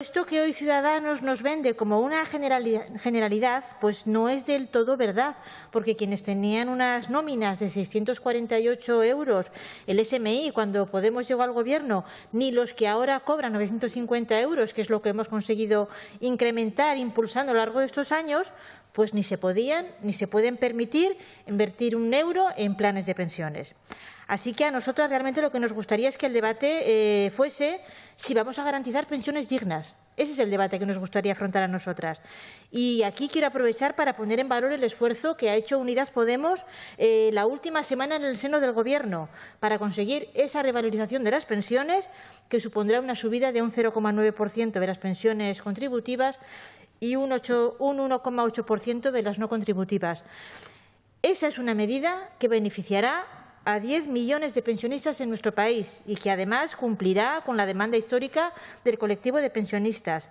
Esto que hoy Ciudadanos nos vende como una generalidad, pues no es del todo verdad, porque quienes tenían unas nóminas de 648 euros el SMI cuando Podemos llegó al Gobierno, ni los que ahora cobran 950 euros, que es lo que hemos conseguido incrementar impulsando a lo largo de estos años, pues ni se podían ni se pueden permitir invertir un euro en planes de pensiones. Así que a nosotros realmente lo que nos gustaría es que el debate eh, fuese si vamos a garantizar pensiones dignas. Ese es el debate que nos gustaría afrontar a nosotras. Y aquí quiero aprovechar para poner en valor el esfuerzo que ha hecho Unidas Podemos eh, la última semana en el seno del Gobierno para conseguir esa revalorización de las pensiones, que supondrá una subida de un 0,9% de las pensiones contributivas y un 1,8% de las no contributivas. Esa es una medida que beneficiará a 10 millones de pensionistas en nuestro país y que además cumplirá con la demanda histórica del colectivo de pensionistas.